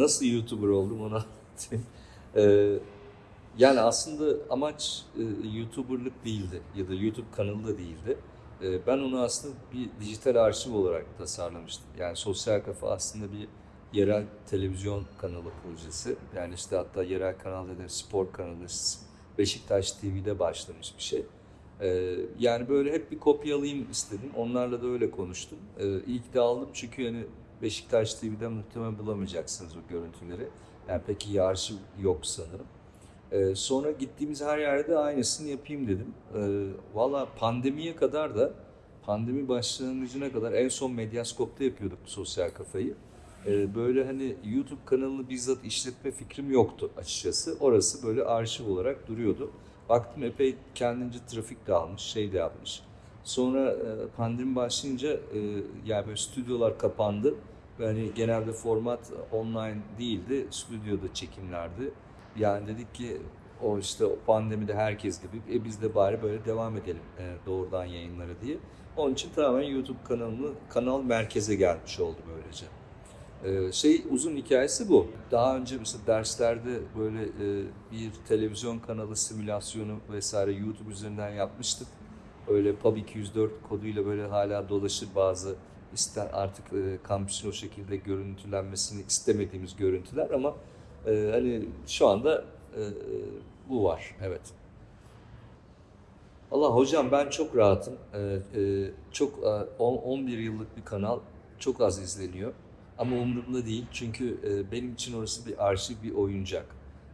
nasıl YouTuber oldum onu anlatayım. Ee, yani aslında amaç e, YouTuber'lık değildi ya da YouTube kanalı da değildi. Ee, ben onu aslında bir dijital arşiv olarak tasarlamıştım. Yani Sosyal Kafa aslında bir yerel televizyon kanalı projesi. Yani işte hatta yerel kanal dedi, spor kanalı, Beşiktaş TV'de başlamış bir şey. Ee, yani böyle hep bir kopyalayayım istedim. Onlarla da öyle konuştum. Ee, ilk de aldım çünkü yani Beşiktaş TV'de muhtemelen bulamayacaksınız o görüntüleri. Yani pek iyi arşiv yok sanırım. Ee, sonra gittiğimiz her yerde aynısını yapayım dedim. Ee, Valla pandemiye kadar da, pandemi başlangıcına kadar en son Medyaskop'ta yapıyorduk sosyal kafayı. Ee, böyle hani YouTube kanalını bizzat işletme fikrim yoktu açıkçası. Orası böyle arşiv olarak duruyordu. Baktım epey kendince trafik de almış, şey de yapmış. Sonra e, pandemi başlayınca e, yani böyle stüdyolar kapandı. Ve hani genelde format online değildi, stüdyoda çekimlerdi. Yani dedik ki o işte o pandemide herkes gibi e biz de bari böyle devam edelim e, doğrudan yayınlara diye. Onun için tamamen YouTube kanalını kanal merkeze gelmiş oldu böylece. Ee, şey uzun hikayesi bu. Daha önce mesela derslerde böyle e, bir televizyon kanalı simülasyonu vesaire YouTube üzerinden yapmıştık. Öyle Pub 204 koduyla böyle hala dolaşır bazı isten artık e, kampüsün o şekilde görüntülenmesini istemediğimiz görüntüler ama e, hani şu anda e, bu var evet. Allah hocam ben çok rahatım. Ee, e, çok e, on- 11 yıllık bir kanal çok az izleniyor. Ama umurumda değil çünkü e, benim için orası bir arşiv, bir oyuncak.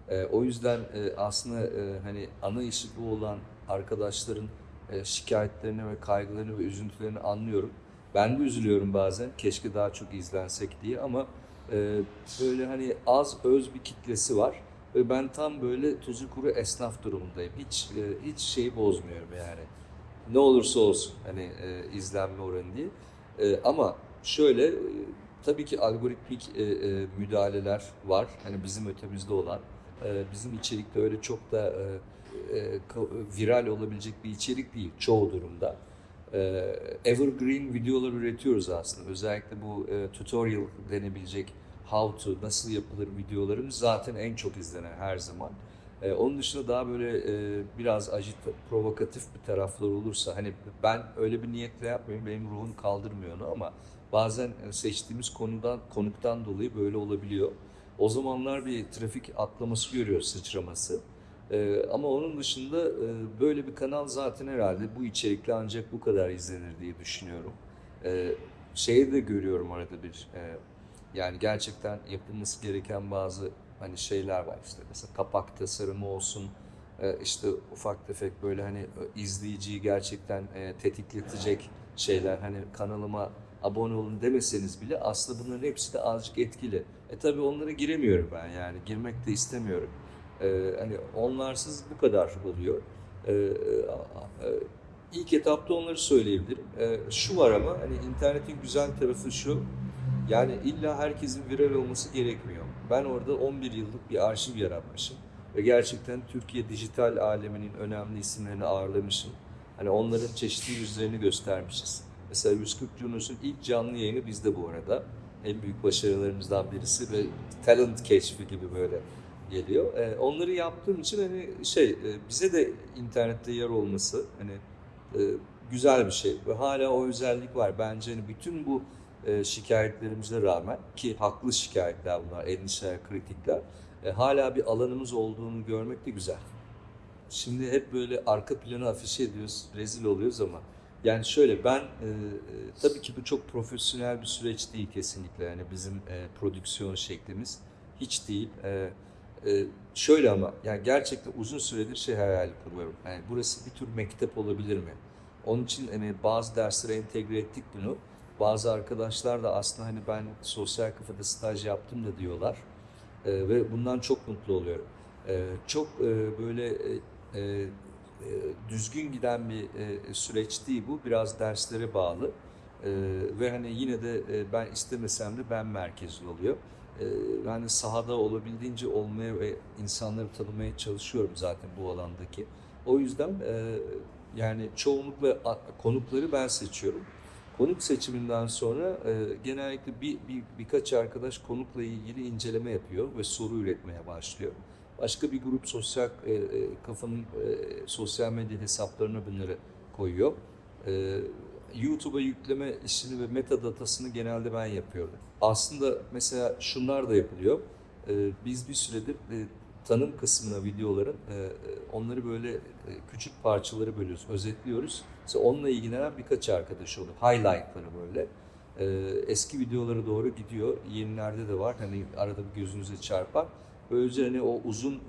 E, o yüzden e, aslında e, hani ana işi bu olan arkadaşların e, şikayetlerini ve kaygılarını ve üzüntülerini anlıyorum. Ben de üzülüyorum bazen keşke daha çok izlensek diye ama e, böyle hani az öz bir kitlesi var. Ve ben tam böyle tuzu kuru esnaf durumundayım. Hiç e, hiç şeyi bozmuyorum yani. Ne olursa olsun hani e, izlenme oranı diye. E, ama şöyle e, tabii ki algoritmik e, e, müdahaleler var. Hani bizim ötemizde olan. E, bizim içerikte öyle çok da e, e, viral olabilecek bir içerik değil çoğu durumda. E, evergreen videolar üretiyoruz aslında. Özellikle bu e, tutorial denebilecek how to, nasıl yapılır videolarımız zaten en çok izlenen her zaman. Ee, onun dışında daha böyle e, biraz ajit, provokatif bir taraflar olursa hani ben öyle bir niyetle yapmıyorum, benim ruhum kaldırmıyor onu ama bazen e, seçtiğimiz konudan konuktan dolayı böyle olabiliyor. O zamanlar bir trafik atlaması görüyoruz, sıçraması. Ee, ama onun dışında e, böyle bir kanal zaten herhalde bu içerikle ancak bu kadar izlenir diye düşünüyorum. Ee, şeyi de görüyorum arada bir e, yani gerçekten yapılması gereken bazı hani şeyler var işte mesela kapak tasarımı olsun e, işte ufak tefek böyle hani e, izleyiciyi gerçekten e, tetikletecek şeyler hani kanalıma abone olun demeseniz bile aslında bunların hepsi de azıcık etkili. E tabi onlara giremiyorum ben yani girmek de istemiyorum. E, hani onlarsız bu kadar oluyor. E, e, e, ilk etapta onları söyleyebilirim. E, şu var ama hani internetin güzel tarafı şu. Yani illa herkesin viral olması gerekmiyor. Ben orada 11 yıllık bir arşiv yaratmışım. Ve gerçekten Türkiye dijital aleminin önemli isimlerini ağırlamışım. Hani onların çeşitli yüzlerini göstermişiz. Mesela 140 Yunus'un ilk canlı yayını bizde bu arada. En büyük başarılarımızdan birisi ve talent keşfi gibi böyle geliyor. Ee, onları yaptığım için hani şey e, bize de internette yer olması hani e, güzel bir şey ve hala o özellik var. Bence hani bütün bu e, şikayetlerimize rağmen ki haklı şikayetler bunlar, endişeler, kritikler e, hala bir alanımız olduğunu görmek de güzel. Şimdi hep böyle arka planı afişe ediyoruz, rezil oluyoruz ama yani şöyle ben e, e, tabii ki bu çok profesyonel bir süreç değil kesinlikle yani bizim e, prodüksiyon şeklimiz hiç değil. E, e, şöyle ama yani gerçekten uzun süredir şey hayal kuruyorum. Yani burası bir tür mektep olabilir mi? Onun için hani bazı derslere entegre ettik bunu. Bazı arkadaşlar da aslında hani ben sosyal kafada staj yaptım da diyorlar. Ee, ve bundan çok mutlu oluyorum. Ee, çok e, böyle e, e, e, düzgün giden bir e, süreç değil bu. Biraz derslere bağlı. Ee, ve hani yine de e, ben istemesem de ben merkezli oluyor. Ee, de sahada olabildiğince olmaya ve insanları tanımaya çalışıyorum zaten bu alandaki. O yüzden e, yani çoğunlukla konukları ben seçiyorum. Konuk seçiminden sonra e, genellikle bir, bir birkaç arkadaş konukla ilgili inceleme yapıyor ve soru üretmeye başlıyor. Başka bir grup sosyal e, e, kafanın sosyal medya hesaplarına bunları koyuyor. YouTube'a yükleme işini ve metadatasını genelde ben yapıyorum. Aslında mesela şunlar da yapılıyor. E, biz bir süredir e, tanım kısmına videoların e, e, onları böyle küçük parçaları bölüyoruz, özetliyoruz. Mesela onunla ilgilenen birkaç arkadaş oluyor. Highlightları böyle. E, eski videolara doğru gidiyor. Yenilerde de var. Hani arada bir gözünüze çarpar. Böylece hani o uzun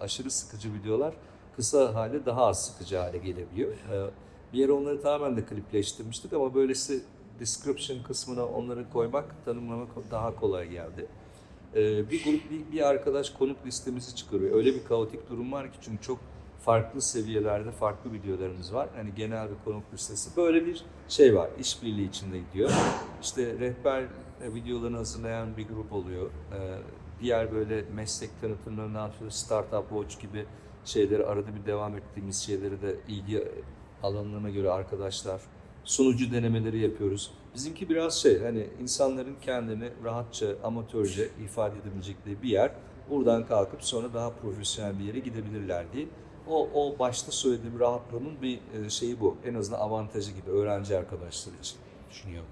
aşırı sıkıcı videolar kısa hale daha az sıkıcı hale gelebiliyor. E, bir yere onları tamamen de klipleştirmiştik ama böylesi description kısmına onları koymak, tanımlamak daha kolay geldi. Ee, bir grup, bir, bir arkadaş konuk listemizi çıkarıyor. Öyle bir kaotik durum var ki çünkü çok farklı seviyelerde farklı videolarımız var. Hani genel bir konuk listesi. Böyle bir şey var. işbirliği içinde gidiyor. İşte rehber e, videolarını hazırlayan bir grup oluyor. Ee, diğer böyle meslek tanıtımlarını yapıyor. Startup Watch gibi şeyleri arada bir devam ettiğimiz şeyleri de ilgi alanlarına göre arkadaşlar sunucu denemeleri yapıyoruz. Bizimki biraz şey hani insanların kendini rahatça, amatörce ifade edebilecekleri bir yer. Buradan kalkıp sonra daha profesyonel bir yere gidebilirler diye. O, o başta söylediğim rahatlığının bir e, şeyi bu. En azından avantajı gibi öğrenci arkadaşlar için düşünüyorum.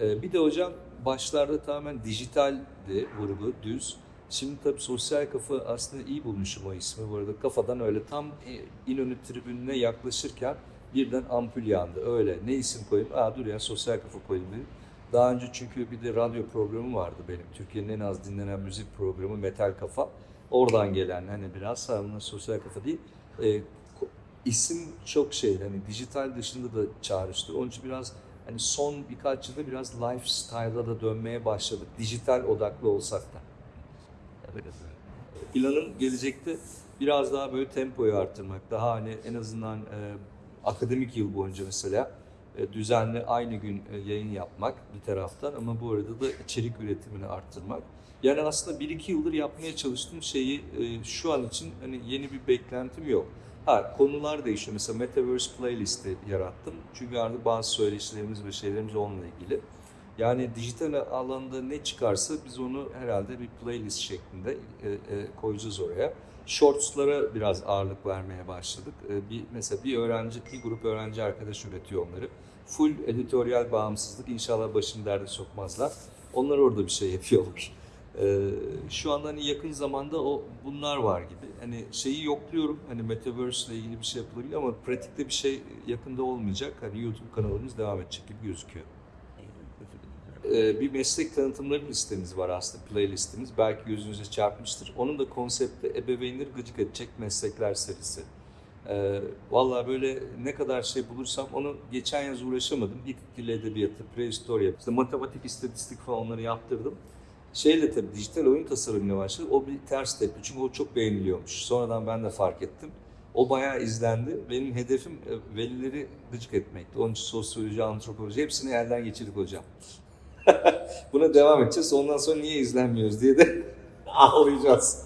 Ee, Bir de hocam başlarda tamamen dijitaldi vurgu, düz. Şimdi tabii sosyal kafa aslında iyi bulmuşum o ismi bu arada. Kafadan öyle tam e, İnönü tribününe yaklaşırken birden ampul yandı. Öyle ne isim koyayım? Aa dur ya sosyal kafa koyayım dedim. Daha önce çünkü bir de radyo programı vardı benim. Türkiye'nin en az dinlenen müzik programı Metal Kafa. Oradan gelen hani biraz ama sosyal kafa değil. E, isim çok şey hani dijital dışında da çağrıştı. Onun için biraz hani son birkaç yılda biraz lifestyle'a da dönmeye başladık. Dijital odaklı olsak da. Planım gelecekte biraz daha böyle tempoyu arttırmak. Daha hani en azından e, akademik yıl boyunca mesela e, düzenli aynı gün e, yayın yapmak bir taraftan ama bu arada da içerik üretimini arttırmak. Yani aslında 1-2 yıldır yapmaya çalıştığım şeyi e, şu an için hani yeni bir beklentim yok. Ha konular değişiyor. Mesela Metaverse Playlist'i yarattım. Çünkü artık bazı söyleşilerimiz ve şeylerimiz onunla ilgili. Yani dijital alanda ne çıkarsa biz onu herhalde bir playlist şeklinde e, e, koyacağız oraya. Shorts'lara biraz ağırlık vermeye başladık. E, bir mesela bir öğrenci, bir grup öğrenci arkadaş üretiyor onları. Full editoryal bağımsızlık. İnşallah başını derde sokmazlar. Onlar orada bir şey yapıyorlar. Şu anda hani yakın zamanda o bunlar var gibi. Hani şeyi yokluyorum. Hani Metaverse ile ilgili bir şey yapılabilir ama pratikte bir şey yakında olmayacak. Hani YouTube kanalımız devam edecek gibi gözüküyor. Ee, bir meslek tanıtımları listemiz var aslında, playlistimiz. Belki gözünüze çarpmıştır. Onun da konsepti ebeveynleri gıcık edecek meslekler serisi. Ee, Valla böyle ne kadar şey bulursam onu geçen yaz uğraşamadım. İlk dil edebiyatı, prehistorya, işte matematik, istatistik falan onları yaptırdım. Şeyle tabii dijital oyun tasarımıyla başladı. O bir ters tepki çünkü o çok beğeniliyormuş. Sonradan ben de fark ettim. O bayağı izlendi. Benim hedefim e, velileri gıcık etmekti. Onun için sosyoloji, antropoloji hepsini elden geçirdik hocam. Buna devam edeceğiz. Ondan sonra niye izlenmiyoruz diye de ağlayacağız.